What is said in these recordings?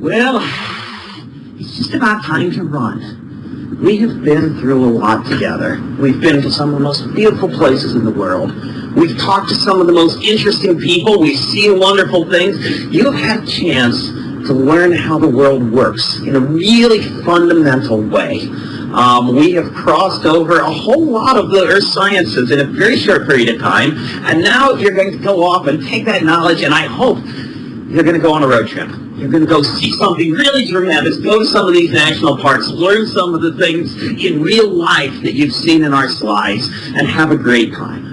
Well, it's just about time to run. We have been through a lot together. We've been to some of the most beautiful places in the world. We've talked to some of the most interesting people. We've seen wonderful things. You've had a chance to learn how the world works in a really fundamental way. Um, we have crossed over a whole lot of the earth sciences in a very short period of time, and now you're going to go off and take that knowledge, and I hope you're going to go on a road trip. You're going to go see something really tremendous, go to some of these national parks, learn some of the things in real life that you've seen in our slides, and have a great time.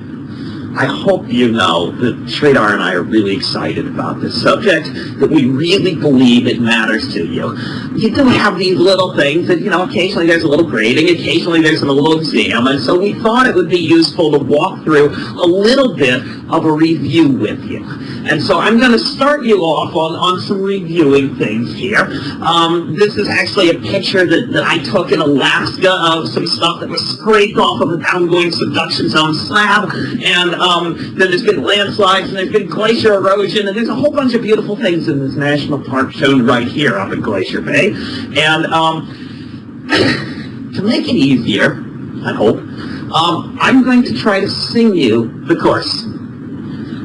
I hope you know that Sridhar and I are really excited about this subject, that we really believe it matters to you. You do have these little things that, you know, occasionally there's a little grading, occasionally there's a little exam, and so we thought it would be useful to walk through a little bit of a review with you. And so I'm going to start you off on, on some reviewing things here. Um, this is actually a picture that, that I took in Alaska of some stuff that was scraped off of a downgoing subduction zone slab, and um, then there's been landslides, and there's been glacier erosion, and there's a whole bunch of beautiful things in this national park shown right here up in Glacier Bay. And um, to make it easier, I hope, um, I'm going to try to sing you the course.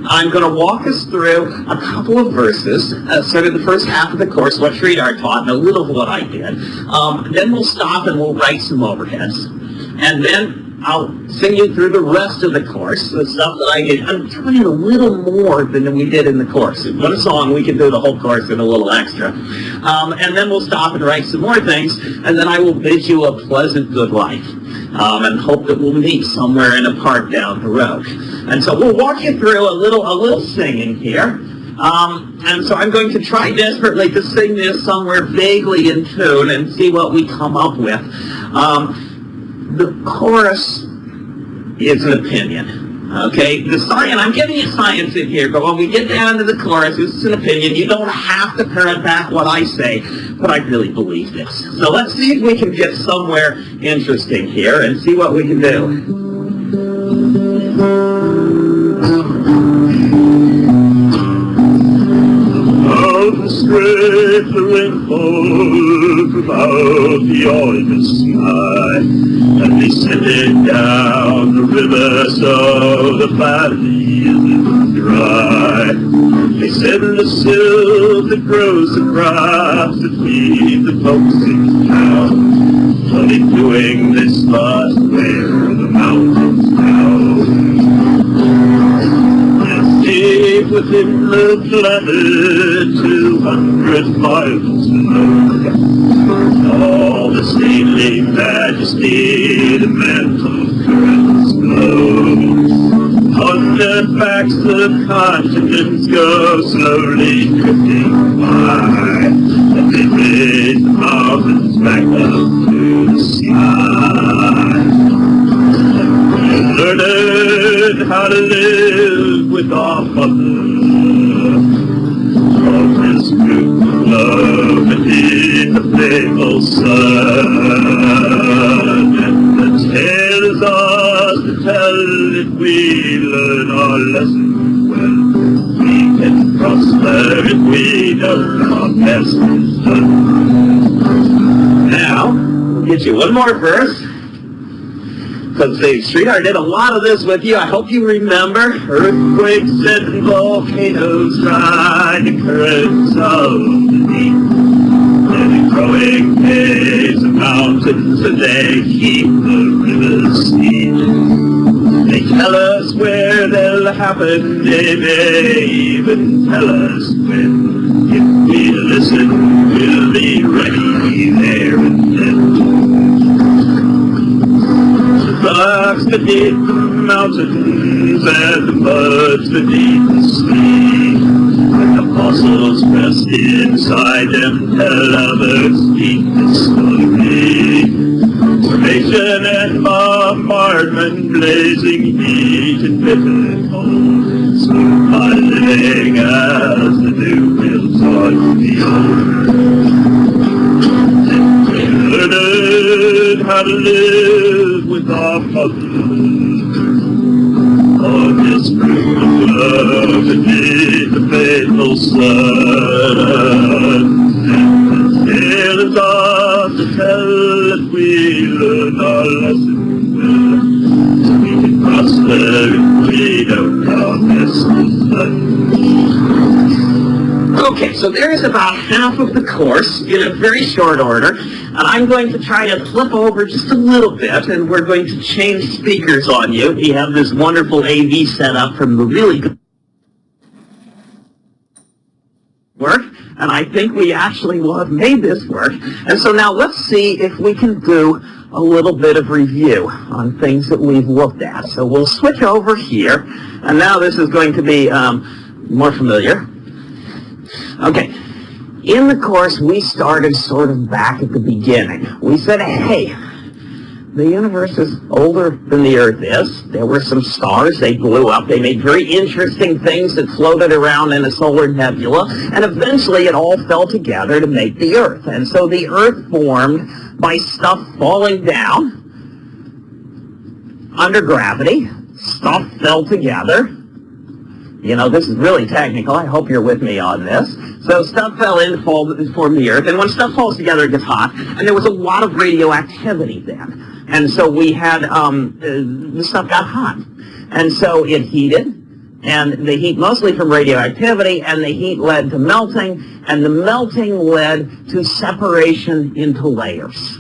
I'm going to walk us through a couple of verses, uh, sort of the first half of the course, what Sridhar taught, and a little of what I did. Um, then we'll stop and we'll write some overheads. And then I'll sing you through the rest of the course, the stuff that I did. I'm trying a little more than we did in the course. In one song, we can do the whole course and a little extra. Um, and then we'll stop and write some more things, and then I will bid you a pleasant good life. Um, and hope that we'll meet somewhere in a park down the road. And so we'll walk you through a little, a little singing here. Um, and so I'm going to try desperately to sing this somewhere vaguely in tune and see what we come up with. Um, the chorus is an opinion. Okay, the science, I'm giving you science in here, but when we get down to the chorus, this is an opinion. You don't have to parrot back what I say, but I really believe this. So let's see if we can get somewhere interesting here and see what we can do. The rainbow about the August sky and they descended down the river so the valley is dry. They said the silt that grows the feed the folks in town. But in doing this must wear the mountains down. Within the planet, 200 miles below. All the stately majesty, the mantle currents glow. On the backs the continents go slowly drifting by, and they raise the mountains back up to the sky. Learning how to live with our mother this group of love beneath the faithful sun. The tale is ours to tell if we learn our lesson well. We can prosper if we know our best is. Now, we'll get you one more verse. Because the Sridhar did a lot of this with you. I hope you remember. Earthquakes and volcanoes ride the currents of the deep. And growing caves and mountains, and they keep the rivers steep. They tell us where they'll happen, they may even tell us when. If we listen, we'll be ready there and then beneath the mountains and beneath the sea. Like apostles pressed inside them, tell others speak the story. Formation and bombardment, blazing heat and bitter cold, soon piling as the new builds on the old the puppy. On his roof beneath the faithful sun. It is ours to tell that we learn our lesson well. We can prosper if we don't count Okay, so there's about half of the course in a very short order and I'm going to try to flip over just a little bit, and we're going to change speakers on you. We have this wonderful AV setup from the really good work, and I think we actually will have made this work. And so now let's see if we can do a little bit of review on things that we've looked at. So we'll switch over here, and now this is going to be um, more familiar. Okay, in the course we started sort of back at the beginning. We said, hey, the universe is older than the Earth is. There were some stars, they blew up, they made very interesting things that floated around in a solar nebula, and eventually it all fell together to make the Earth. And so the Earth formed by stuff falling down under gravity, stuff fell together. You know, this is really technical. I hope you're with me on this. So stuff fell in, fall, formed the Earth, and when stuff falls together, it gets hot, and there was a lot of radioactivity then. And so we had, um, uh, the stuff got hot. And so it heated, and the heat mostly from radioactivity, and the heat led to melting, and the melting led to separation into layers.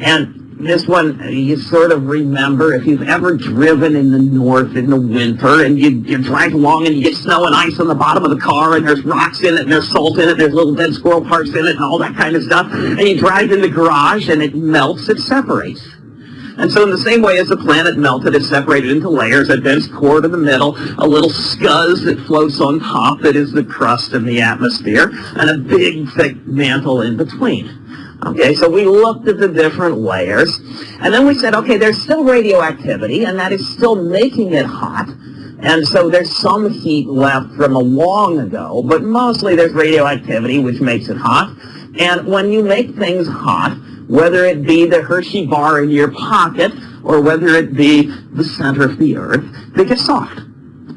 And this one, you sort of remember if you've ever driven in the north in the winter and you, you drive along and you get snow and ice on the bottom of the car and there's rocks in it and there's salt in it, there's little dead squirrel parts in it and all that kind of stuff. And you drive in the garage and it melts, it separates. And so in the same way as the planet melted, it separated into layers, a dense core to the middle, a little scuzz that floats on top that is the crust and the atmosphere, and a big thick mantle in between. Okay, so we looked at the different layers, and then we said, okay, there's still radioactivity, and that is still making it hot, and so there's some heat left from a long ago, but mostly there's radioactivity, which makes it hot. And when you make things hot, whether it be the Hershey bar in your pocket, or whether it be the center of the earth, they get soft.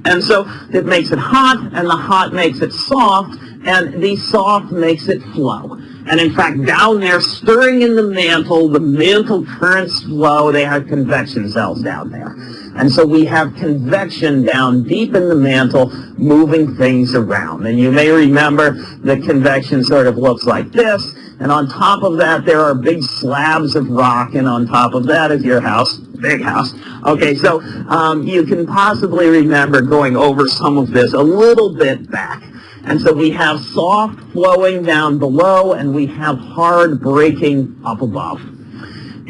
And so it makes it hot, and the hot makes it soft, and the soft makes it flow. And in fact, down there, stirring in the mantle, the mantle currents flow, they have convection cells down there. And so we have convection down deep in the mantle, moving things around. And you may remember the convection sort of looks like this, and on top of that, there are big slabs of rock, and on top of that is your house, big house. Okay, so um, you can possibly remember going over some of this a little bit back. And so we have soft flowing down below, and we have hard breaking up above.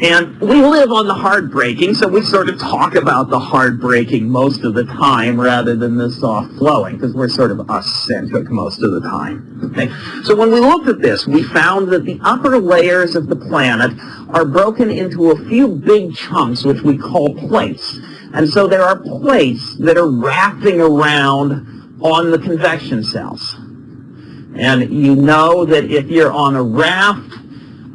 And we live on the hard breaking, so we sort of talk about the hard breaking most of the time rather than the soft flowing, because we're sort of us-centric most of the time. Okay? So when we looked at this, we found that the upper layers of the planet are broken into a few big chunks, which we call plates. And so there are plates that are wrapping around on the convection cells. And you know that if you're on a raft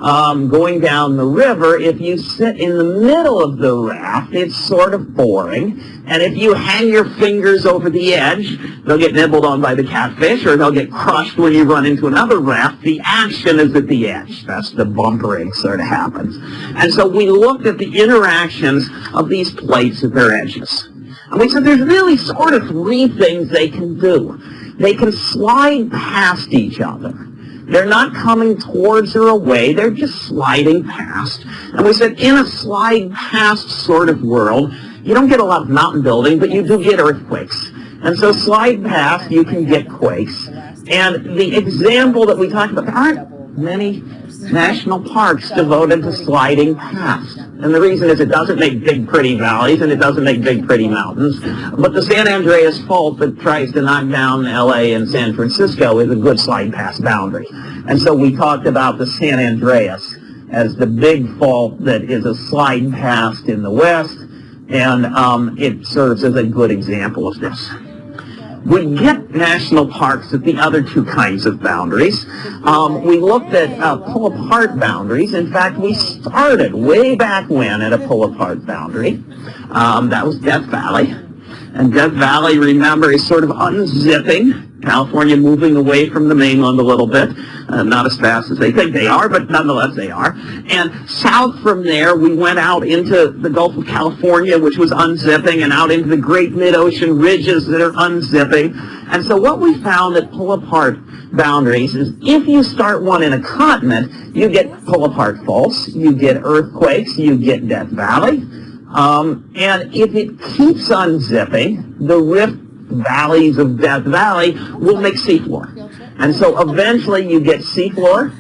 um, going down the river, if you sit in the middle of the raft, it's sort of boring. And if you hang your fingers over the edge, they'll get nibbled on by the catfish or they'll get crushed when you run into another raft. The action is at the edge. That's the bumpering sort of happens. And so we looked at the interactions of these plates at their edges. And we said there's really sort of three things they can do. They can slide past each other. They're not coming towards or away, they're just sliding past. And we said in a slide past sort of world, you don't get a lot of mountain building, but you do get earthquakes. And so slide past, you can get quakes. And the example that we talked about, there aren't many national parks devoted to sliding past. And the reason is it doesn't make big pretty valleys and it doesn't make big pretty mountains. But the San Andreas Fault that tries to knock down LA and San Francisco is a good slide past boundary. And so we talked about the San Andreas as the big fault that is a slide past in the west and um, it serves as a good example of this we get national parks at the other two kinds of boundaries. Um, we looked at uh, pull-apart boundaries. In fact, we started way back when at a pull-apart boundary. Um, that was Death Valley. And Death Valley, remember, is sort of unzipping. California moving away from the mainland a little bit. Uh, not as fast as they think they are, but nonetheless they are. And south from there, we went out into the Gulf of California, which was unzipping, and out into the great mid-ocean ridges that are unzipping. And so what we found that pull apart boundaries is if you start one in a continent, you get pull apart faults, you get earthquakes, you get Death Valley. Um, and if it keeps unzipping, the rift valleys of Death Valley will make seafloor. And so eventually you get seafloor,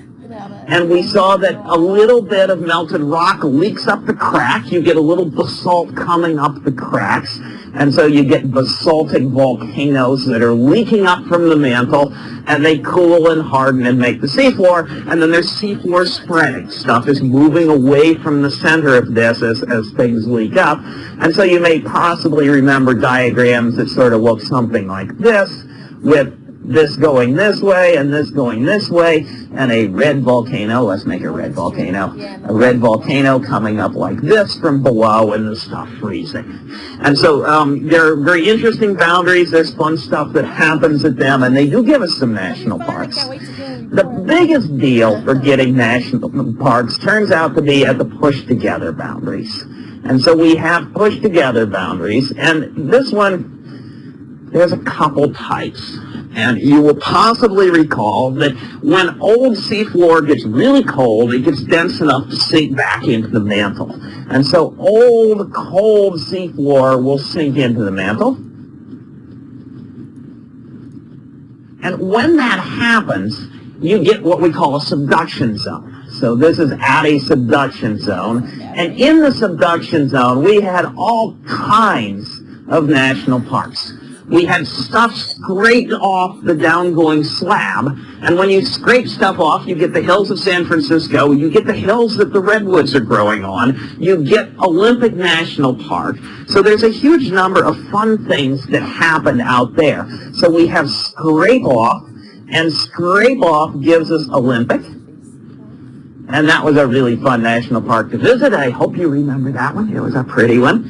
and we saw that a little bit of melted rock leaks up the crack. You get a little basalt coming up the cracks. And so you get basaltic volcanoes that are leaking up from the mantle, and they cool and harden and make the seafloor. And then there's seafloor spreading. Stuff is moving away from the center of this as, as things leak up. And so you may possibly remember diagrams that sort of look something like this, with this going this way and this going this way, and a red volcano, let's make a red volcano, a red volcano coming up like this from below and the stuff freezing. And so um, there are very interesting boundaries, there's fun stuff that happens at them, and they do give us some national parks. The biggest deal for getting national parks turns out to be at the push together boundaries. And so we have push together boundaries, and this one, there's a couple types. And you will possibly recall that when old seafloor gets really cold, it gets dense enough to sink back into the mantle. And so old, cold seafloor will sink into the mantle. And when that happens, you get what we call a subduction zone. So this is at a subduction zone. And in the subduction zone, we had all kinds of national parks we had stuff scraped off the downgoing slab. And when you scrape stuff off, you get the hills of San Francisco, you get the hills that the redwoods are growing on, you get Olympic National Park. So there's a huge number of fun things that happen out there. So we have scrape off, and scrape off gives us Olympic. And that was a really fun national park to visit. I hope you remember that one. It was a pretty one.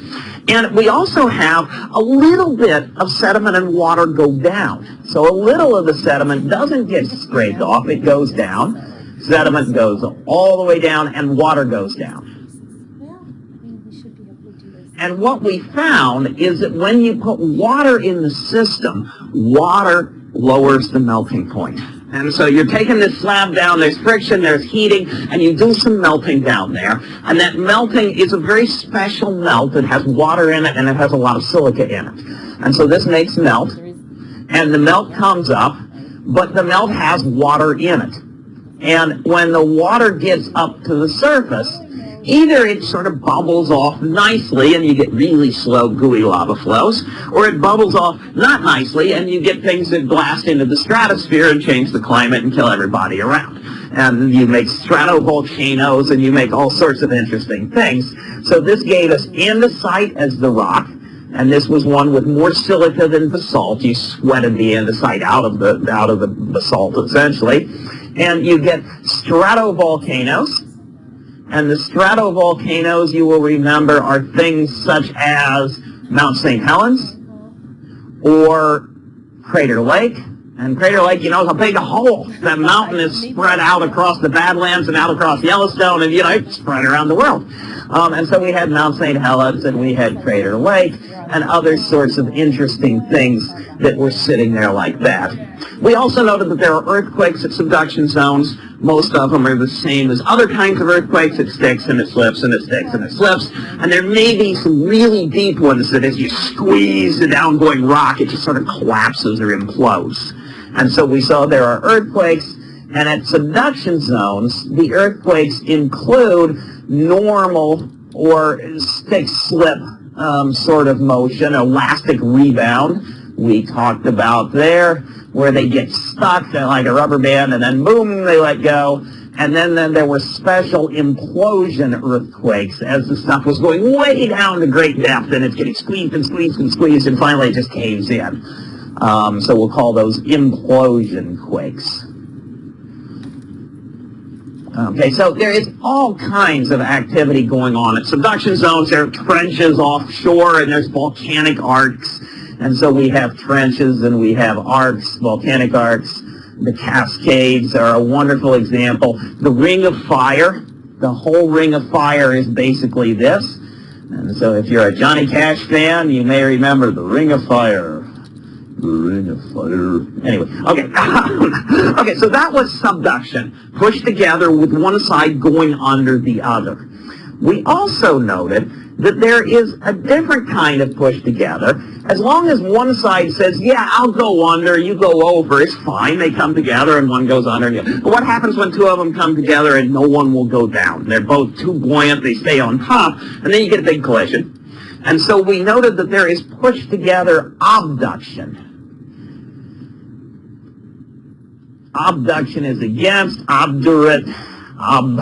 And we also have a little bit of sediment and water go down. So a little of the sediment doesn't get scraped off. It goes down. Sediment goes all the way down and water goes down. And what we found is that when you put water in the system, water lowers the melting point. And so you're taking this slab down, there's friction, there's heating, and you do some melting down there. And that melting is a very special melt. It has water in it, and it has a lot of silica in it. And so this makes melt, and the melt comes up, but the melt has water in it. And when the water gets up to the surface, Either it sort of bubbles off nicely and you get really slow gooey lava flows, or it bubbles off not nicely and you get things that blast into the stratosphere and change the climate and kill everybody around. And you make stratovolcanoes and you make all sorts of interesting things. So this gave us andesite as the rock, and this was one with more silica than basalt. You sweated the andesite out of the out of the basalt essentially, and you get stratovolcanoes and the stratovolcanoes, you will remember, are things such as Mount St. Helens or Crater Lake. And Crater Lake, you know, is a big hole. That mountain is spread out across the Badlands and out across Yellowstone, and, you know, it's spread around the world. Um, and so we had Mount St. Helens, and we had Crater Lake, and other sorts of interesting things that were sitting there like that. We also noted that there are earthquakes at subduction zones. Most of them are the same as other kinds of earthquakes. It sticks and it slips and it sticks and it slips. And there may be some really deep ones that as you squeeze the downgoing rock, it just sort of collapses or implodes. And so we saw there are earthquakes, and at subduction zones, the earthquakes include normal or stick slip um, sort of motion, elastic rebound we talked about there, where they get stuck like a rubber band and then boom, they let go. And then, then there were special implosion earthquakes as the stuff was going way down to great depth and it's getting squeezed and squeezed and squeezed and finally it just caves in. Um, so we'll call those implosion quakes. Okay, so there is all kinds of activity going on. At subduction zones, there are trenches offshore and there's volcanic arcs. And so we have trenches and we have arcs, volcanic arcs. The Cascades are a wonderful example. The Ring of Fire, the whole Ring of Fire is basically this. And so if you're a Johnny Cash fan, you may remember the Ring of Fire. Ring of Fire. Anyway, okay. okay, so that was subduction, pushed together with one side going under the other. We also noted that there is a different kind of push together. As long as one side says, yeah, I'll go under, you go over, it's fine. They come together and one goes under. But what happens when two of them come together and no one will go down? They're both too buoyant, they stay on top, and then you get a big collision. And so we noted that there is push together obduction. Obduction is against, obdurate, ob,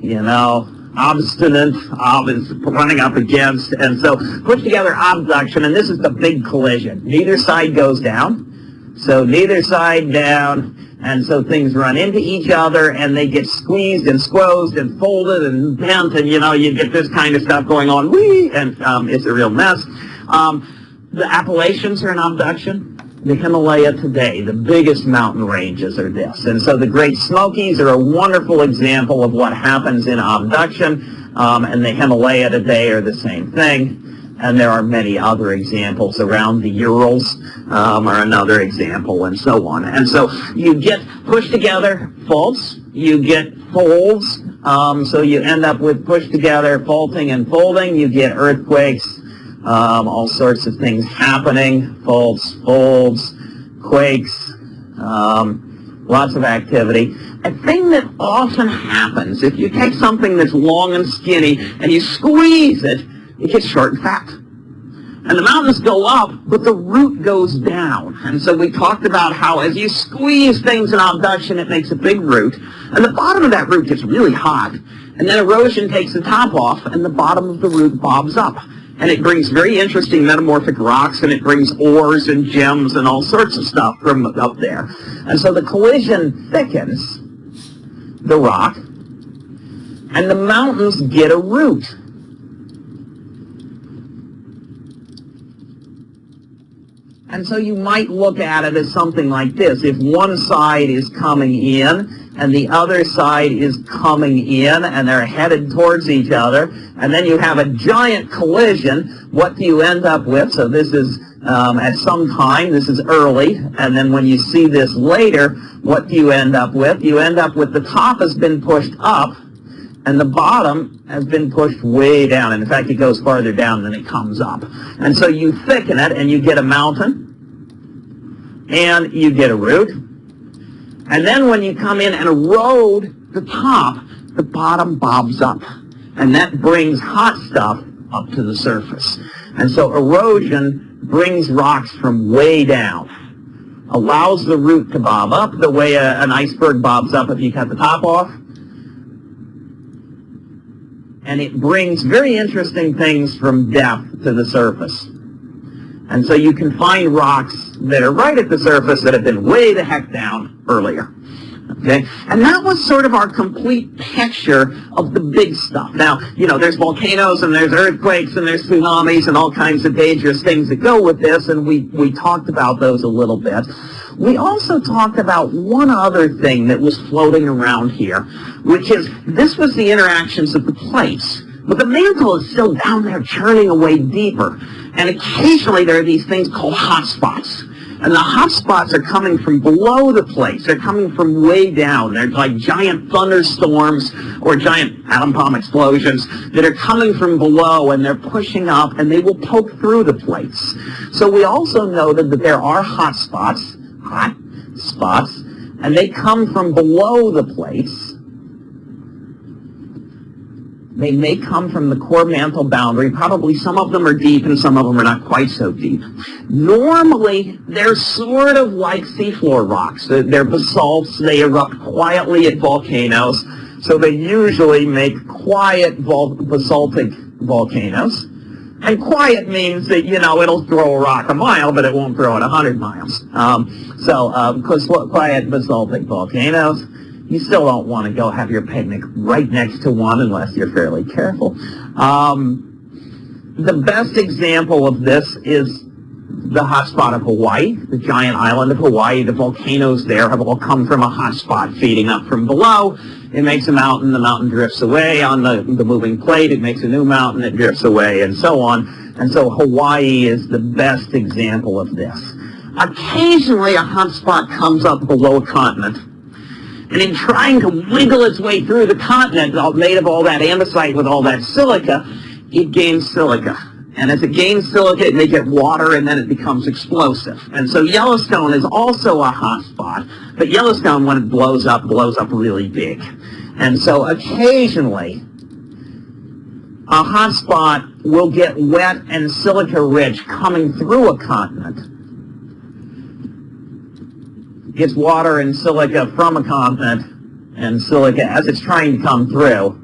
you know, obstinate, ob is running up against, and so put together obduction, and this is the big collision. Neither side goes down, so neither side down, and so things run into each other, and they get squeezed and squozed and folded and bent, and you know, you get this kind of stuff going on, whee, and um, it's a real mess. Um, the Appalachians are an obduction the Himalaya today, the biggest mountain ranges are this. And so the Great Smokies are a wonderful example of what happens in obduction, um, and the Himalaya today are the same thing. And there are many other examples around the Urals um, are another example, and so on. And so you get pushed together faults, you get folds, um, so you end up with pushed together faulting and folding, you get earthquakes, um, all sorts of things happening, faults, folds, quakes, um, lots of activity. A thing that often happens, if you take something that's long and skinny and you squeeze it, it gets short and fat. And the mountains go up, but the root goes down. And so we talked about how as you squeeze things in obduction, it makes a big root. And the bottom of that root gets really hot. And then erosion takes the top off, and the bottom of the root bobs up and it brings very interesting metamorphic rocks, and it brings ores and gems and all sorts of stuff from up there. And so the collision thickens the rock, and the mountains get a root. And so you might look at it as something like this. If one side is coming in and the other side is coming in and they're headed towards each other, and then you have a giant collision, what do you end up with? So this is um, at some time, this is early, and then when you see this later, what do you end up with? You end up with the top has been pushed up, and the bottom has been pushed way down. In fact, it goes farther down than it comes up. And so you thicken it, and you get a mountain, and you get a root. And then when you come in and erode the top, the bottom bobs up. And that brings hot stuff up to the surface. And so erosion brings rocks from way down, allows the root to bob up the way a, an iceberg bobs up if you cut the top off, and it brings very interesting things from depth to the surface. And so you can find rocks that are right at the surface that have been way the heck down earlier. Okay? And that was sort of our complete picture of the big stuff. Now, you know, there's volcanoes and there's earthquakes and there's tsunamis and all kinds of dangerous things that go with this, and we, we talked about those a little bit. We also talked about one other thing that was floating around here, which is this was the interactions of the plates. But the mantle is still down there churning away deeper. And occasionally there are these things called hot spots. And the hot spots are coming from below the plates. They're coming from way down. They're like giant thunderstorms or giant atom bomb explosions that are coming from below and they're pushing up and they will poke through the plates. So we also noted that there are hot spots, hot spots, and they come from below the plates they may come from the core mantle boundary. Probably some of them are deep and some of them are not quite so deep. Normally, they're sort of like seafloor rocks. They're basalts. They erupt quietly at volcanoes. So they usually make quiet vol basaltic volcanoes. And quiet means that, you know, it'll throw a rock a mile, but it won't throw it 100 miles. Um, so, um, quiet basaltic volcanoes, you still don't want to go have your picnic right next to one unless you're fairly careful. Um, the best example of this is the hotspot of Hawaii, the giant island of Hawaii. The volcanoes there have all come from a hotspot feeding up from below. It makes a mountain, the mountain drifts away on the, the moving plate, it makes a new mountain, it drifts away, and so on. And so Hawaii is the best example of this. Occasionally a hotspot comes up below a continent, and in trying to wiggle its way through the continent, made of all that andesite with all that silica, it gains silica. And as it gains silica, it may get water, and then it becomes explosive. And so Yellowstone is also a hot spot, but Yellowstone, when it blows up, blows up really big. And so occasionally, a hot spot will get wet and silica rich coming through a continent. Gets water and silica from a continent, and silica as it's trying to come through.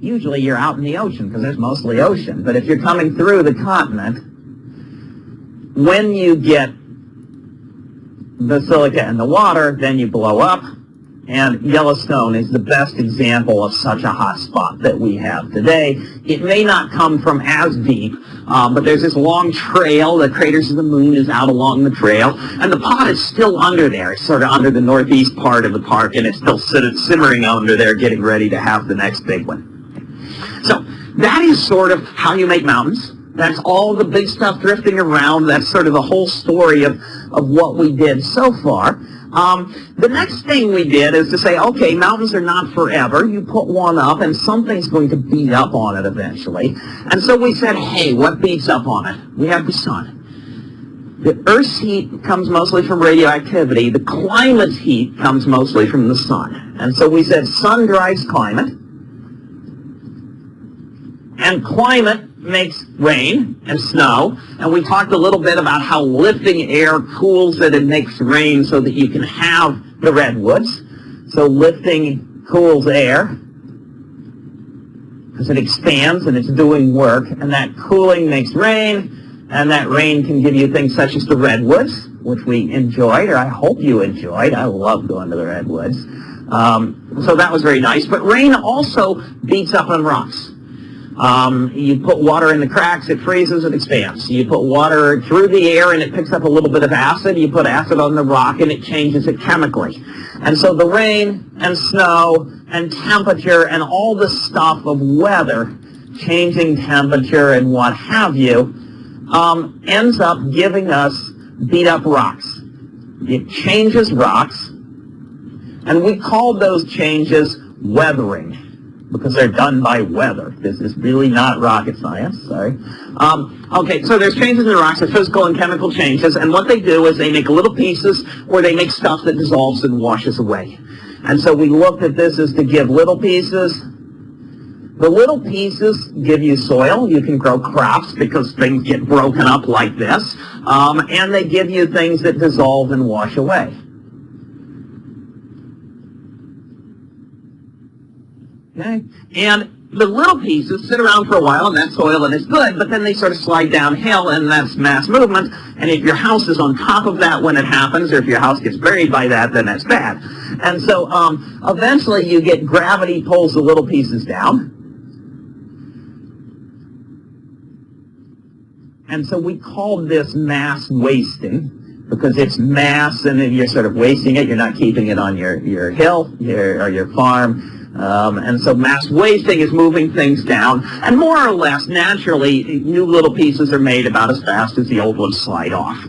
Usually you're out in the ocean because there's mostly ocean. But if you're coming through the continent, when you get the silica and the water, then you blow up. And Yellowstone is the best example of such a hot spot that we have today. It may not come from as deep, um, but there's this long trail. The craters of the moon is out along the trail. And the pot is still under there. It's sort of under the northeast part of the park, and it's still simmering under there getting ready to have the next big one. So that is sort of how you make mountains. That's all the big stuff drifting around. That's sort of the whole story of, of what we did so far. Um, the next thing we did is to say, okay, mountains are not forever. You put one up and something's going to beat up on it eventually. And so we said, hey, what beats up on it? We have the sun. The Earth's heat comes mostly from radioactivity. The climate's heat comes mostly from the sun. And so we said sun drives climate. And climate makes rain and snow. And we talked a little bit about how lifting air cools it and makes rain so that you can have the redwoods. So lifting cools air because it expands and it's doing work. And that cooling makes rain. And that rain can give you things such as the redwoods, which we enjoyed, or I hope you enjoyed. I love going to the redwoods. Um, so that was very nice. But rain also beats up on rocks. Um, you put water in the cracks, it freezes, it expands. You put water through the air and it picks up a little bit of acid. You put acid on the rock and it changes it chemically. And so the rain and snow and temperature and all the stuff of weather, changing temperature and what have you, um, ends up giving us beat up rocks. It changes rocks, and we call those changes weathering because they're done by weather. This is really not rocket science, sorry. Um, okay, so there's changes in the rocks, there's physical and chemical changes, and what they do is they make little pieces or they make stuff that dissolves and washes away. And so we looked at this as to give little pieces. The little pieces give you soil. You can grow crops because things get broken up like this. Um, and they give you things that dissolve and wash away. Okay? And the little pieces sit around for a while and that soil and it's good, but then they sort of slide downhill and that's mass movement. And if your house is on top of that when it happens, or if your house gets buried by that, then that's bad. And so um, eventually you get gravity pulls the little pieces down. And so we call this mass wasting because it's mass and then you're sort of wasting it. You're not keeping it on your, your hill your, or your farm. Um, and so mass wasting is moving things down. And more or less, naturally, new little pieces are made about as fast as the old ones slide off.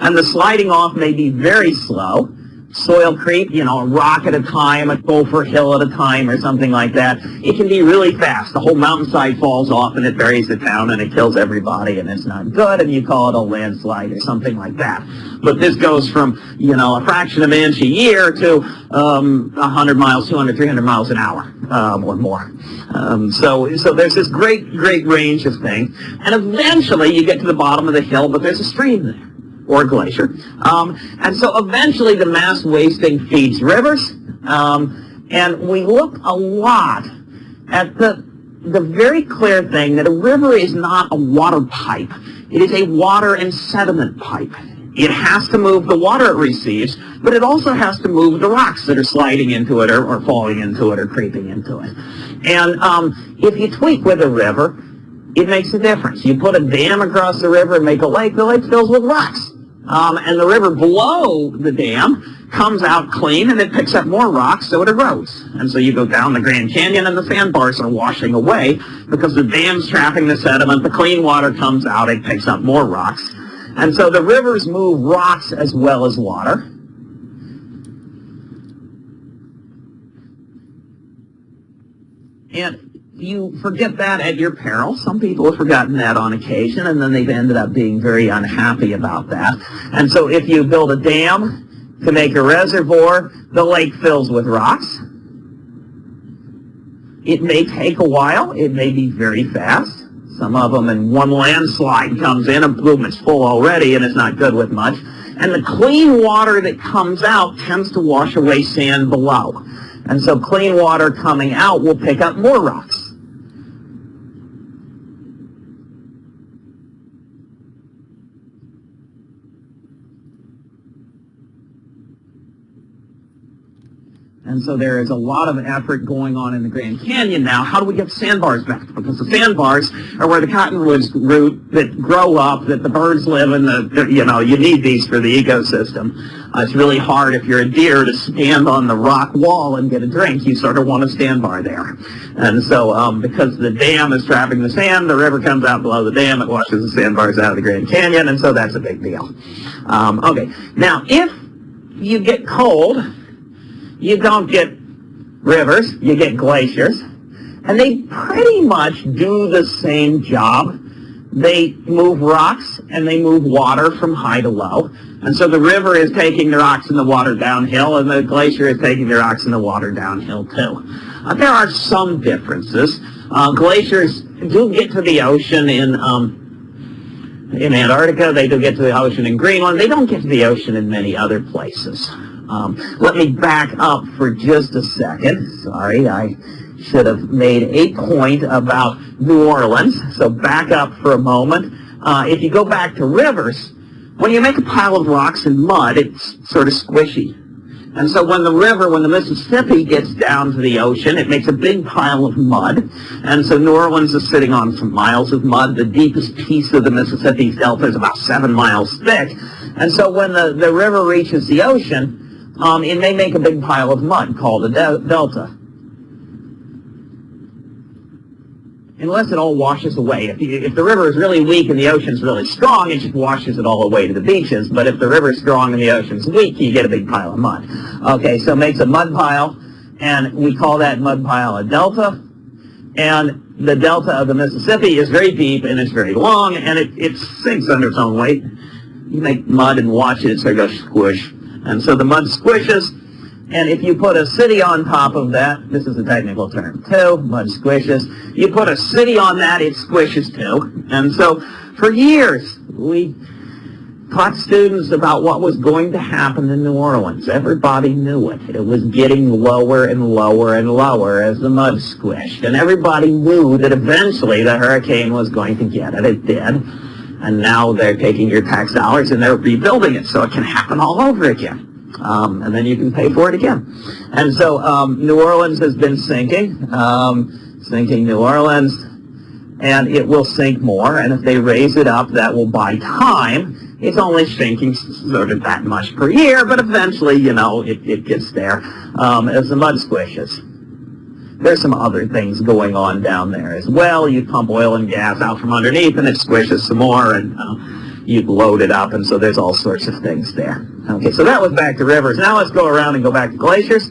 And the sliding off may be very slow. Soil creep, you know, a rock at a time, a gopher hill at a time, or something like that. It can be really fast. The whole mountainside falls off and it buries the town and it kills everybody and it's not good and you call it a landslide or something like that. But this goes from, you know, a fraction of an inch a year to um, 100 miles, 200, 300 miles an hour um, or more. Um, so, so there's this great, great range of things. And eventually you get to the bottom of the hill, but there's a stream there or glacier. Um, and so eventually the mass wasting feeds rivers. Um, and we look a lot at the, the very clear thing that a river is not a water pipe. It is a water and sediment pipe. it has to move the water it receives, but it also has to move the rocks that are sliding into it or, or falling into it or creeping into it. And um, if you tweak with a river, it makes a difference. You put a dam across the river and make a lake, the lake fills with rocks. Um, and the river below the dam comes out clean and it picks up more rocks so it erodes. And so you go down the Grand Canyon and the sandbars are washing away because the dam's trapping the sediment, the clean water comes out, it picks up more rocks. And so the rivers move rocks as well as water. And you forget that at your peril. Some people have forgotten that on occasion, and then they've ended up being very unhappy about that. And so if you build a dam to make a reservoir, the lake fills with rocks. It may take a while. It may be very fast. Some of them in one landslide comes in and boom, it's full already and it's not good with much. And the clean water that comes out tends to wash away sand below. And so clean water coming out will pick up more rocks. And so there is a lot of effort going on in the Grand Canyon now. How do we get sandbars back? Because the sandbars are where the cottonwoods root that grow up, that the birds live in. The you know you need these for the ecosystem. Uh, it's really hard if you're a deer to stand on the rock wall and get a drink. You sort of want a sandbar there. And so um, because the dam is trapping the sand, the river comes out below the dam. It washes the sandbars out of the Grand Canyon, and so that's a big deal. Um, okay, now if you get cold you don't get rivers, you get glaciers, and they pretty much do the same job. They move rocks and they move water from high to low. And so the river is taking the rocks and the water downhill, and the glacier is taking the rocks and the water downhill too. Uh, there are some differences. Uh, glaciers do get to the ocean in um, in Antarctica. They do get to the ocean in Greenland. They don't get to the ocean in many other places. Um, let me back up for just a second. Sorry, I should have made a point about New Orleans. So back up for a moment. Uh, if you go back to rivers, when you make a pile of rocks and mud, it's sort of squishy. And so when the river, when the Mississippi gets down to the ocean, it makes a big pile of mud. And so New Orleans is sitting on some miles of mud. The deepest piece of the Mississippi Delta is about seven miles thick. And so when the, the river reaches the ocean, um, it may make a big pile of mud called a de delta. Unless it all washes away. If, you, if the river is really weak and the ocean's really strong, it just washes it all away to the beaches. But if the river's strong and the ocean's weak, you get a big pile of mud. Okay, so it makes a mud pile, and we call that mud pile a delta. And the delta of the Mississippi is very deep and it's very long, and it, it sinks under its own weight. You make mud and watch it, so it goes squish. And so the mud squishes, and if you put a city on top of that, this is a technical term too, mud squishes, you put a city on that, it squishes too. And so for years, we taught students about what was going to happen in New Orleans. Everybody knew it. It was getting lower and lower and lower as the mud squished. And everybody knew that eventually the hurricane was going to get it. It did and now they're taking your tax dollars and they're rebuilding it so it can happen all over again. Um, and then you can pay for it again. And so um, New Orleans has been sinking, um, sinking New Orleans, and it will sink more. And if they raise it up, that will buy time. It's only sinking sort of that much per year, but eventually, you know, it, it gets there um, as the mud squishes. There's some other things going on down there as well. You pump oil and gas out from underneath and it squishes some more and uh, you load it up and so there's all sorts of things there. Okay, so that was back to rivers. Now let's go around and go back to glaciers.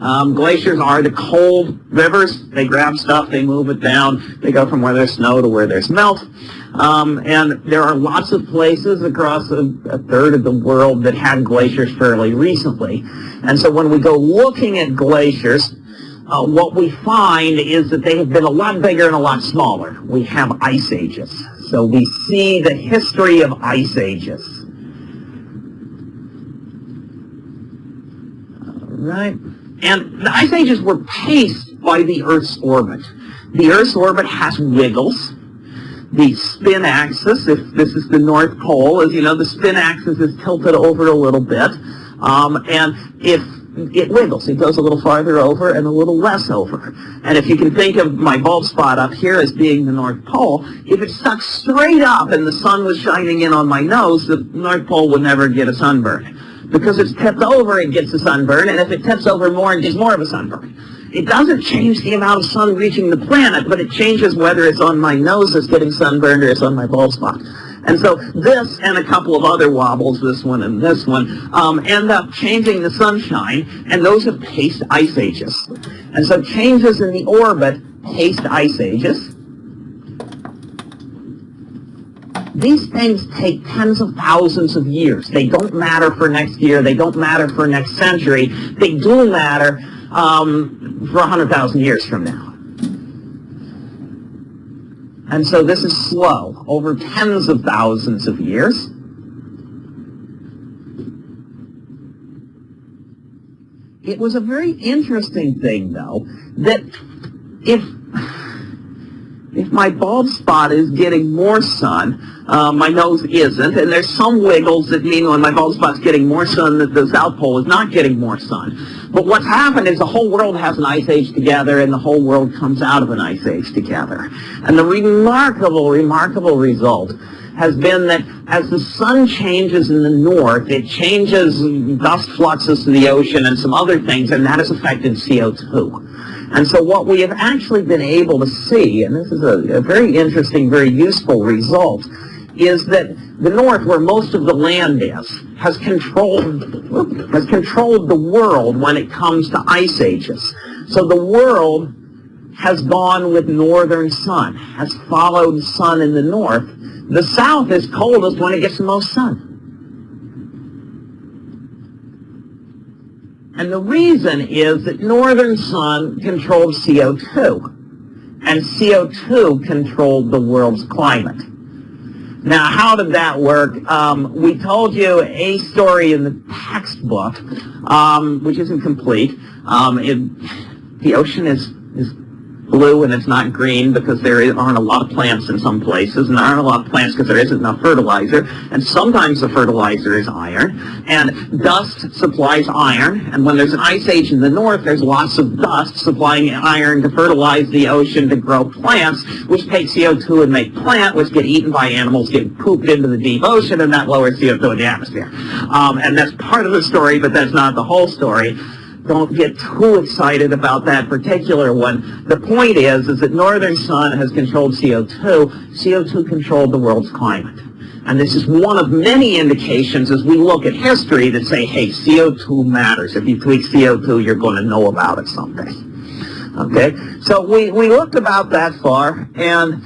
Um, glaciers are the cold rivers. They grab stuff, they move it down. They go from where there's snow to where there's melt. Um, and there are lots of places across a, a, third of the world that had glaciers fairly recently. And so when we go looking at glaciers, uh, what we find is that they have been a lot bigger and a lot smaller. We have ice ages. So we see the history of ice ages. All right. And the ice ages were paced by the Earth's orbit. The Earth's orbit has wiggles. the spin axis, if this is the North Pole, as you know, the spin axis is tilted over a little bit. Um, and if it wiggles, it goes a little farther over and a little less over. And if you can think of my bald spot up here as being the North Pole, if it stuck straight up and the sun was shining in on my nose, the North Pole would never get a sunburn. Because it's tipped over, it gets a sunburn, and if it tips over more, it gets more of a sunburn. It doesn't change the amount of sun reaching the planet, but it changes whether it's on my nose that's getting sunburned or it's on my bald spot. And so this and a couple of other wobbles, this one and this one, um, end up changing the sunshine, and those have paced ice ages. And so changes in the orbit paced ice ages. These things take tens of thousands of years. They don't matter for next year. They don't matter for next century. They do matter um, for 100,000 years from now. And so this is slow, over tens of thousands of years. It was a very interesting thing, though, that if if my bald spot is getting more sun, uh, my nose isn't, and there's some wiggles that mean when my bulb spot's getting more sun that the South Pole is not getting more sun. But what's happened is the whole world has an ice age together, and the whole world comes out of an ice age together. And the remarkable, remarkable result has been that as the sun changes in the north, it changes dust fluxes to the ocean and some other things, and that has affected CO2. And so what we have actually been able to see, and this is a, a very interesting, very useful result, is that the north, where most of the land is, has controlled has controlled the world when it comes to ice ages. So the world has gone with northern sun, has followed sun in the north. The south is coldest when it gets the most sun. And the reason is that northern sun controlled CO2, and CO2 controlled the world's climate. Now, how did that work? Um, we told you a story in the textbook, um, which isn't complete. Um, it, the ocean is, is blue and it's not green because there aren't a lot of plants in some places, and there aren't a lot of plants because there isn't enough fertilizer, and sometimes the fertilizer is iron, and dust supplies iron, and when there's an ice age in the north, there's lots of dust supplying iron to fertilize the ocean to grow plants, which take CO2 and make plant, which get eaten by animals, get pooped into the deep ocean, and that lowers CO2 in the atmosphere. Um, and that's part of the story, but that's not the whole story don't get too excited about that particular one. The point is, is that northern sun has controlled CO2. CO2 controlled the world's climate. And this is one of many indications as we look at history that say, hey, CO2 matters. If you tweak CO2, you're going to know about it someday. Okay? So we, we looked about that far, and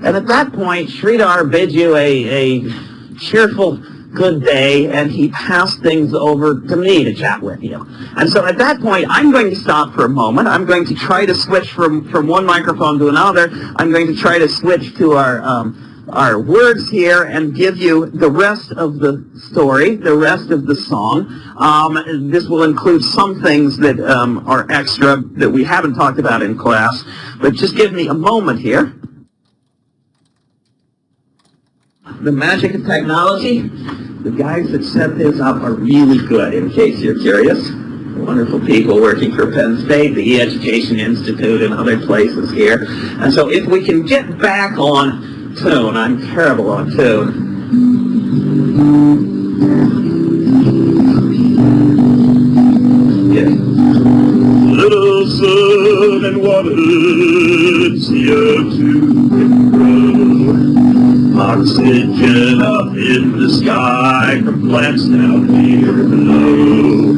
and at that point, Sridhar bids you a, a cheerful good day, and he passed things over to me to chat with you. And so at that point, I'm going to stop for a moment. I'm going to try to switch from, from one microphone to another. I'm going to try to switch to our, um, our words here and give you the rest of the story, the rest of the song. Um, this will include some things that um, are extra that we haven't talked about in class, but just give me a moment here. The magic of technology, the guys that set this up are really good, in case you're curious. Wonderful people working for Penn State, the E-Education Institute, and other places here. And so if we can get back on tune, I'm terrible on tune. Yeah. Little sun and water, CO2 can grow. Oxygen up in the sky from plants down here below.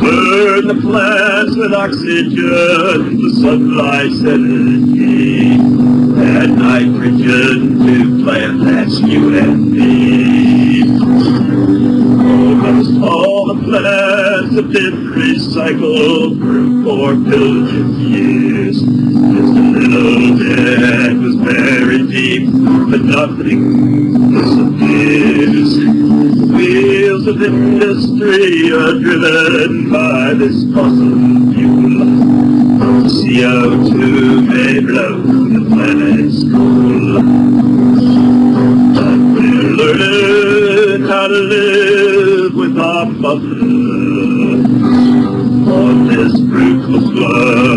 Burn the plants with oxygen, the sunlight's energy. Add nitrogen to plant, that's you and me. Almost all the plants have been recycled for four billion years. A little bit was buried deep, but nothing disappears. Wheels of industry are driven by this fossil fuel. CO2 may blow the planet's cool. But we're learning how to live with our mother on this fruitful globe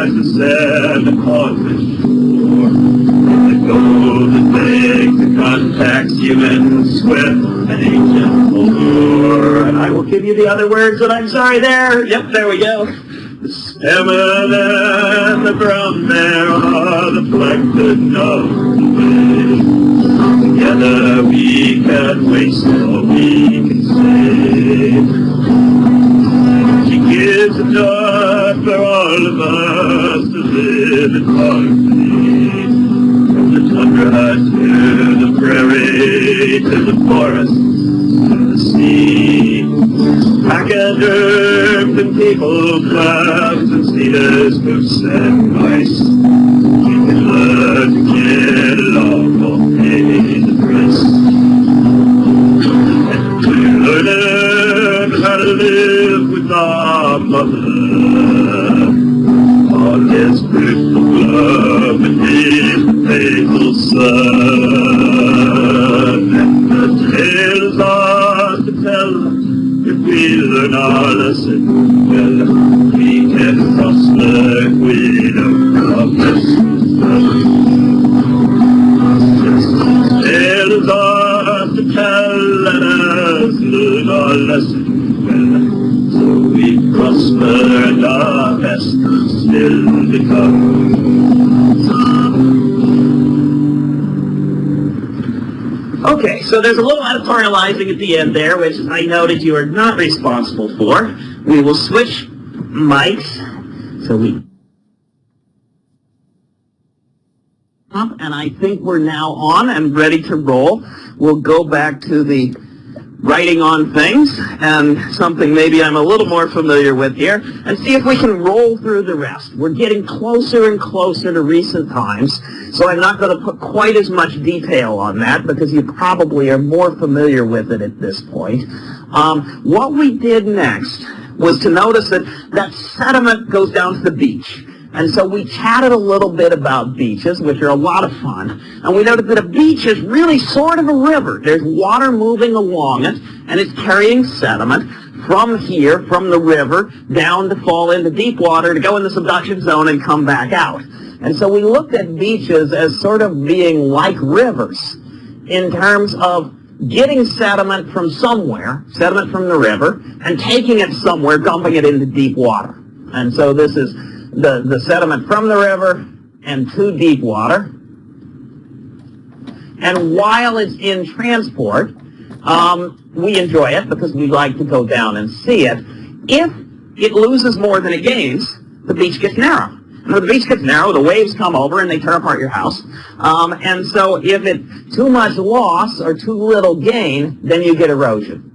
give you the other words, and I'm sorry there. Yep, there we go. The salmon and the brown bear are the plankton of the way. Together we can waste or we can save. She gives a enough for all of us to live in harmony. From the tundra to the prairie, to the forest, to the sea. Pack and herbs and people, clouds and cedars, spruce and rice. We can learn to get along or pay the price. And we learn how to live with our mother on this fruitful globe beneath the faithful sun. We learn our lesson well. We can prosper if we don't our lessons well. Yes, the tale is ours to so there's a little editorializing at the end there, which I noted you are not responsible for. We will switch mics, so we and I think we're now on and ready to roll. We'll go back to the writing on things and something maybe I'm a little more familiar with here and see if we can roll through the rest. We're getting closer and closer to recent times, so I'm not going to put quite as much detail on that because you probably are more familiar with it at this point. Um, what we did next was to notice that that sediment goes down to the beach. And so we chatted a little bit about beaches, which are a lot of fun. And we noticed that a beach is really sort of a river. There's water moving along it, and it's carrying sediment from here, from the river, down to fall into deep water, to go in the subduction zone and come back out. And so we looked at beaches as sort of being like rivers in terms of getting sediment from somewhere, sediment from the river, and taking it somewhere, dumping it into deep water. And so this is the, the sediment from the river and to deep water. And while it's in transport, um, we enjoy it because we like to go down and see it. If it loses more than it gains, the beach gets narrow. And the beach gets narrow, the waves come over and they tear apart your house. Um, and so if it too much loss or too little gain, then you get erosion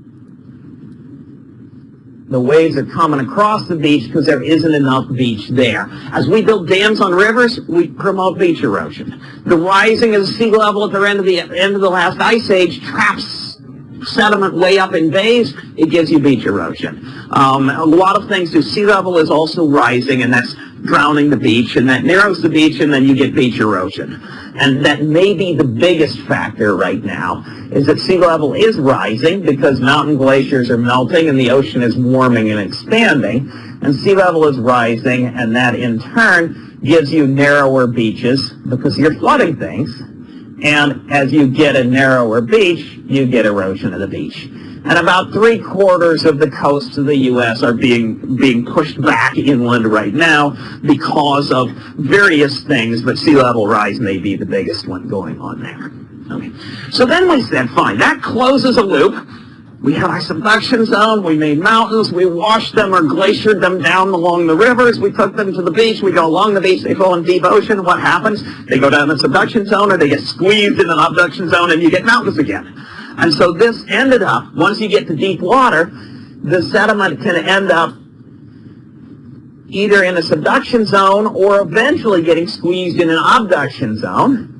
the waves are coming across the beach because there isn't enough beach there. As we build dams on rivers, we promote beach erosion. The rising of the sea level at the end of the end of the last ice age traps sediment way up in bays. It gives you beach erosion. Um, a lot of things do. Sea level is also rising, and that's drowning the beach, and that narrows the beach, and then you get beach erosion. And that may be the biggest factor right now, is that sea level is rising because mountain glaciers are melting and the ocean is warming and expanding. And sea level is rising, and that in turn gives you narrower beaches because you're flooding things. And as you get a narrower beach, you get erosion of the beach. And about three quarters of the coasts of the U.S. are being being pushed back inland right now because of various things, but sea level rise may be the biggest one going on there. Okay. So then we said, fine, that closes a loop. We had our subduction zone, we made mountains, we washed them or glaciered them down along the rivers, we took them to the beach, we go along the beach, they fall in deep ocean, what happens? They go down the subduction zone or they get squeezed in an obduction zone and you get mountains again. And so this ended up, once you get to deep water, the sediment can end up either in a subduction zone or eventually getting squeezed in an obduction zone.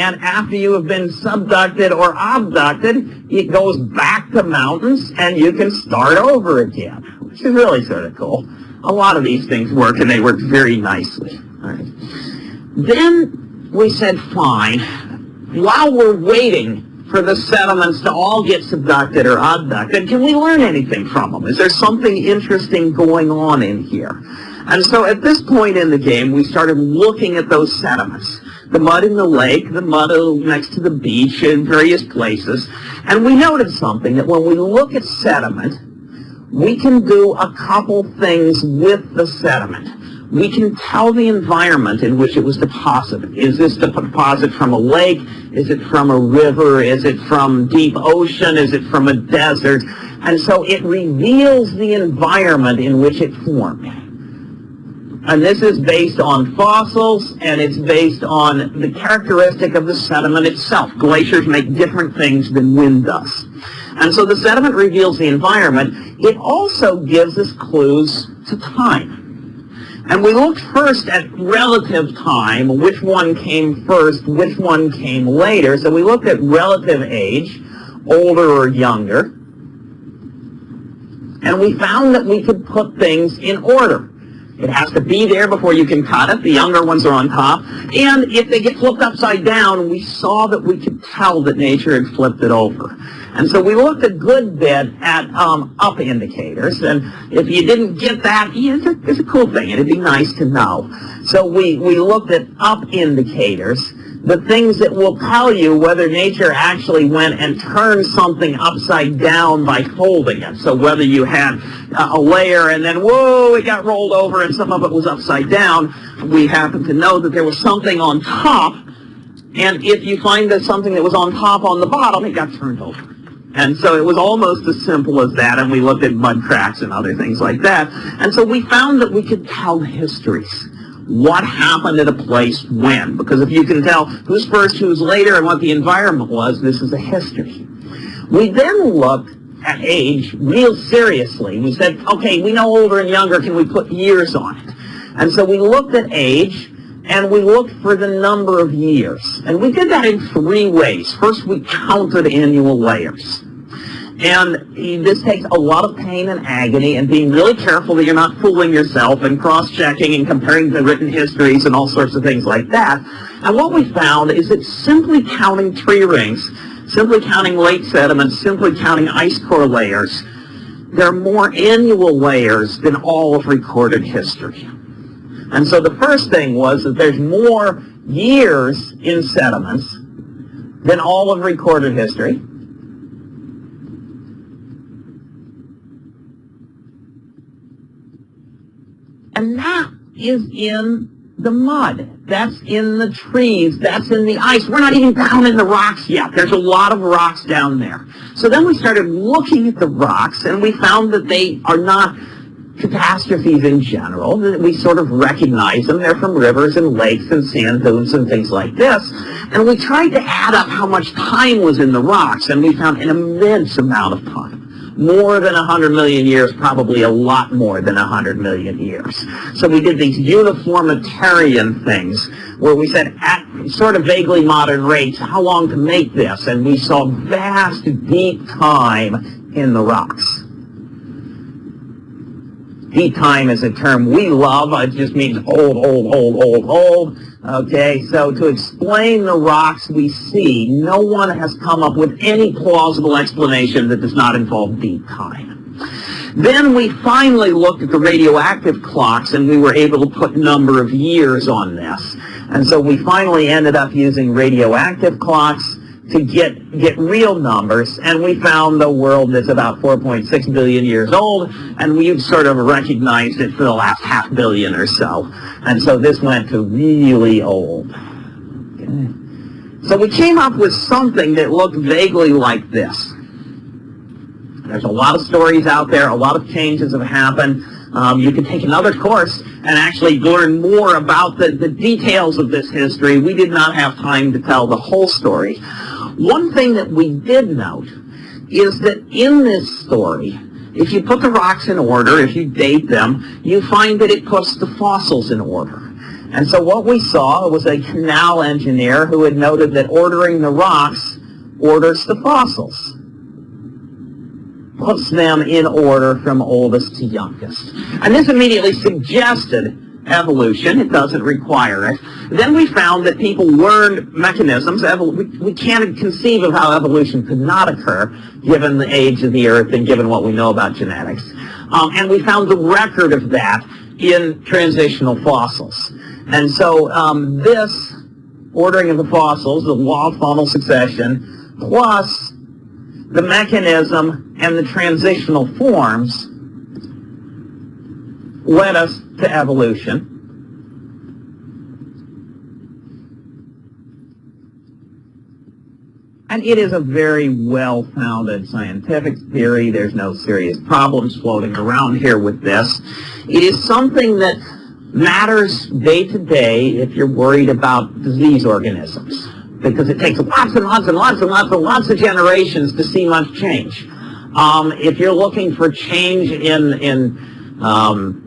And after you have been subducted or obducted, it goes back to mountains and you can start over again, which is really sort of cool. A lot of these things work and they work very nicely. Right. Then we said, fine, while we're waiting for the sediments to all get subducted or obducted, can we learn anything from them? Is there something interesting going on in here? And so at this point in the game, we started looking at those sediments. The mud in the lake, the mud next to the beach in various places. And we noticed something, that when we look at sediment, we can do a couple things with the sediment we can tell the environment in which it was deposited. Is this the deposit from a lake? Is it from a river? Is it from deep ocean? Is it from a desert? And so it reveals the environment in which it formed. And this is based on fossils, and it's based on the characteristic of the sediment itself. Glaciers make different things than wind does. And so the sediment reveals the environment. It also gives us clues to time. And we looked first at relative time, which one came first, which one came later. So we looked at relative age, older or younger. And we found that we could put things in order. It has to be there before you can cut it. The younger ones are on top. And if they get flipped upside down, we saw that we could tell that nature had flipped it over. And so we looked a good bit at um, up indicators. And if you didn't get that, yeah, it's, a, it's a cool thing. It'd be nice to know. So we, we looked at up indicators the things that will tell you whether nature actually went and turned something upside down by folding it. So whether you had a layer and then, whoa, it got rolled over and some of it was upside down, we happen to know that there was something on top, and if you find that something that was on top on the bottom, it got turned over. And so it was almost as simple as that, and we looked at mud cracks and other things like that. And so we found that we could tell histories what happened at a place when. Because if you can tell who's first, who's later, and what the environment was, this is a history. We then looked at age real seriously. We said, okay, we know older and younger, can we put years on it? And so we looked at age, and we looked for the number of years. And we did that in three ways. First, we counted annual layers. And this takes a lot of pain and agony and being really careful that you're not fooling yourself and cross-checking and comparing the written histories and all sorts of things like that. And what we found is that simply counting tree rings, simply counting lake sediments, simply counting ice core layers, there are more annual layers than all of recorded history. And so the first thing was that there's more years in sediments than all of recorded history. And that is in the mud. That's in the trees. That's in the ice. We're not even down in the rocks yet. There's a lot of rocks down there. So then we started looking at the rocks, and we found that they are not catastrophes in general. We sort of recognize them. They're from rivers and lakes and sand dunes and things like this. And we tried to add up how much time was in the rocks, and we found an immense amount of time more than 100 million years, probably a lot more than 100 million years. So we did these uniformitarian things where we said at sort of vaguely modern rates, how long to make this? And we saw vast, deep time in the rocks. Deep time is a term we love. It just means old, old, old, old, old. Okay, so to explain the rocks we see, no one has come up with any plausible explanation that does not involve deep time. Then we finally looked at the radioactive clocks and we were able to put number of years on this. And so we finally ended up using radioactive clocks to get, get real numbers, and we found the world is about 4.6 billion years old, and we've sort of recognized it for the last half billion or so. And so this went to really old. Okay. So we came up with something that looked vaguely like this. There's a lot of stories out there, a lot of changes have happened. Um, you can take another course and actually learn more about the, the details of this history. We did not have time to tell the whole story. One thing that we did note is that in this story, if you put the rocks in order, if you date them, you find that it puts the fossils in order. And so what we saw was a canal engineer who had noted that ordering the rocks orders the fossils. Puts them in order from oldest to youngest. And this immediately suggested evolution. It doesn't require it. Then we found that people learned mechanisms. We, can't conceive of how evolution could not occur given the age of the Earth and given what we know about genetics. Um, and we found the record of that in transitional fossils. And so um, this ordering of the fossils, the law of faunal succession, plus the mechanism and the transitional forms led us to evolution. And it is a very well-founded scientific theory. There's no serious problems floating around here with this. It is something that matters day to day if you're worried about disease organisms because it takes lots and lots and lots and lots and lots of generations to see much change. Um, if you're looking for change in, in um,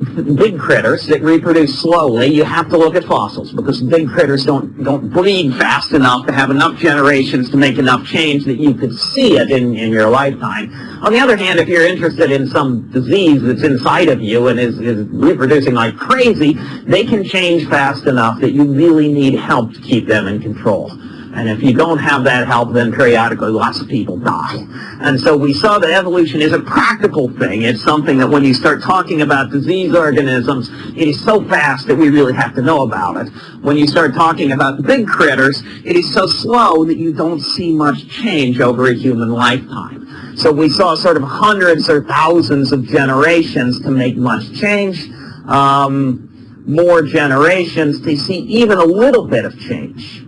big critters that reproduce slowly, you have to look at fossils because big critters don't, don't breed fast enough to have enough generations to make enough change that you could see it in, in your lifetime. On the other hand, if you're interested in some disease that's inside of you and is, is reproducing like crazy, they can change fast enough that you really need help to keep them in control. And if you don't have that help, then periodically lots of people die. And so we saw that evolution is a practical thing. It's something that when you start talking about disease organisms, it is so fast that we really have to know about it. When you start talking about big critters, it is so slow that you don't see much change over a human lifetime. So we saw sort of hundreds or thousands of generations to make much change. Um, more generations to see even a little bit of change.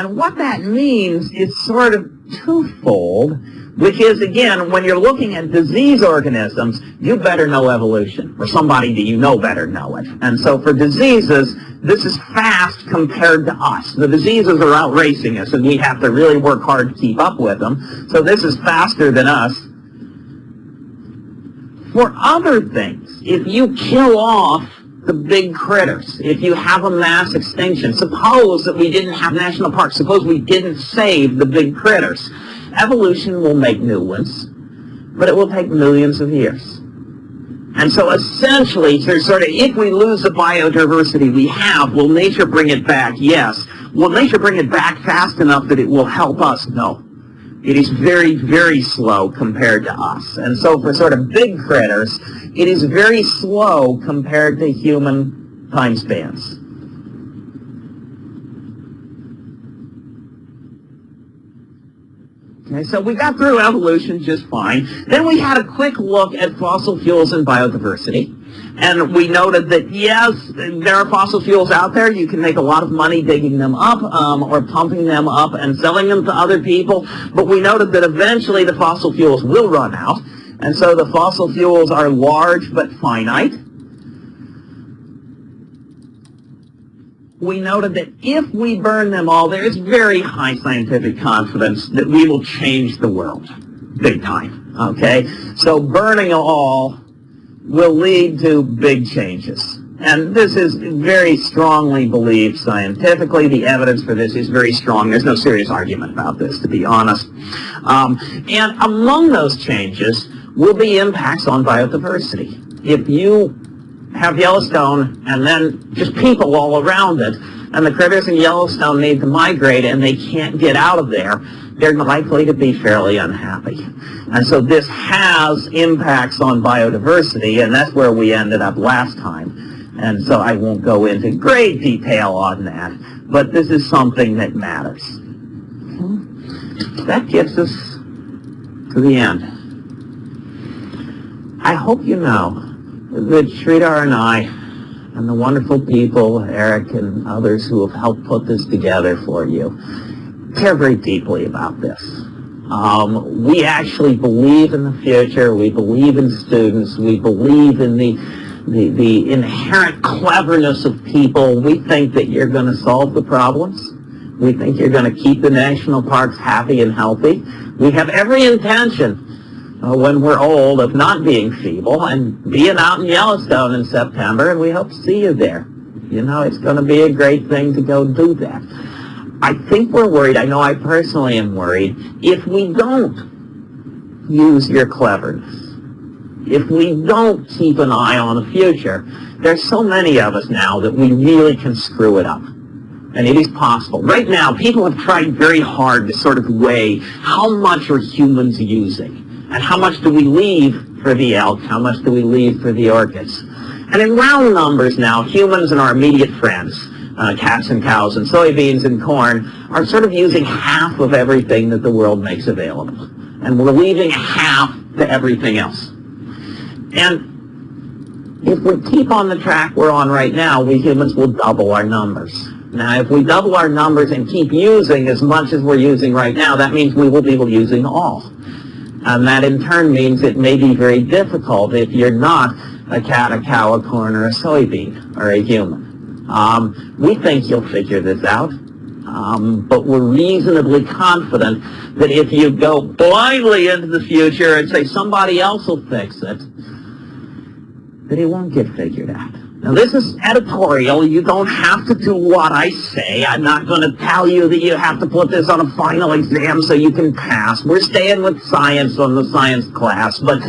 And what that means is sort of twofold, which is, again, when you're looking at disease organisms, you better know evolution, or somebody that you know better know it. And so for diseases, this is fast compared to us. The diseases are outracing us, and we have to really work hard to keep up with them. So this is faster than us. For other things, if you kill off the big critters. If you have a mass extinction, suppose that we didn't have national parks, suppose we didn't save the big critters. Evolution will make new ones, but it will take millions of years. And so essentially, sort of, if we lose the biodiversity we have, will nature bring it back? Yes. Will nature bring it back fast enough that it will help us? No. It is very, very slow compared to us. And so for sort of big critters, it is very slow compared to human time spans. Okay, so we got through evolution just fine. Then we had a quick look at fossil fuels and biodiversity. And we noted that, yes, there are fossil fuels out there. You can make a lot of money digging them up um, or pumping them up and selling them to other people. But we noted that eventually the fossil fuels will run out. And so the fossil fuels are large but finite. We noted that if we burn them all, there is very high scientific confidence that we will change the world. Big time. Okay? So burning all will lead to big changes. And this is very strongly believed scientifically. The evidence for this is very strong. There's no serious argument about this, to be honest. Um, and among those changes will be impacts on biodiversity. If you have Yellowstone and then just people all around it, and the critters in Yellowstone need to migrate and they can't get out of there, they're likely to be fairly unhappy. And so this has impacts on biodiversity, and that's where we ended up last time. And so I won't go into great detail on that, but this is something that matters. That gets us to the end. I hope you know that Sridhar and I and the wonderful people, Eric and others who have helped put this together for you, care very deeply about this. Um, we actually believe in the future. We believe in students. We believe in the, the, the inherent cleverness of people. We think that you're going to solve the problems. We think you're going to keep the national parks happy and healthy. We have every intention uh, when we're old of not being feeble and being out in Yellowstone in September, and we hope to see you there. You know, it's going to be a great thing to go do that. I think we're worried, I know I personally am worried, if we don't use your cleverness, if we don't keep an eye on the future, there's so many of us now that we really can screw it up. And it is possible. Right now, people have tried very hard to sort of weigh how much are humans using and how much do we leave for the elk, how much do we leave for the orchids. And in round numbers now, humans and our immediate friends, uh, cats and cows and soybeans and corn are sort of using half of everything that the world makes available. And we're leaving half to everything else. And if we keep on the track we're on right now, we humans will double our numbers. Now, if we double our numbers and keep using as much as we're using right now, that means we will be using all. And that in turn means it may be very difficult if you're not a cat, a cow, a corn, or a soybean, or a human. Um, we think you'll figure this out, um, but we're reasonably confident that if you go blindly into the future and say somebody else will fix it, that it won't get figured out. Now this is editorial. You don't have to do what I say. I'm not going to tell you that you have to put this on a final exam so you can pass. We're staying with science on the science class, but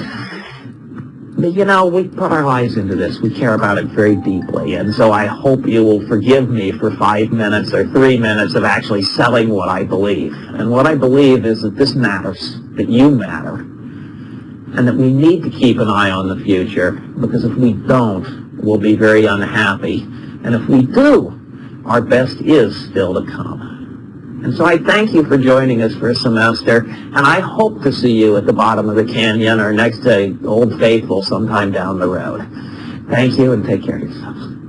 you know, we put our lives into this. We care about it very deeply. And so I hope you will forgive me for five minutes or three minutes of actually selling what I believe. And what I believe is that this matters, that you matter, and that we need to keep an eye on the future, because if we don't, we'll be very unhappy. And if we do, our best is still to come. And so I thank you for joining us for a semester, and I hope to see you at the bottom of the canyon or next to Old Faithful sometime down the road. Thank you, and take care of yourselves.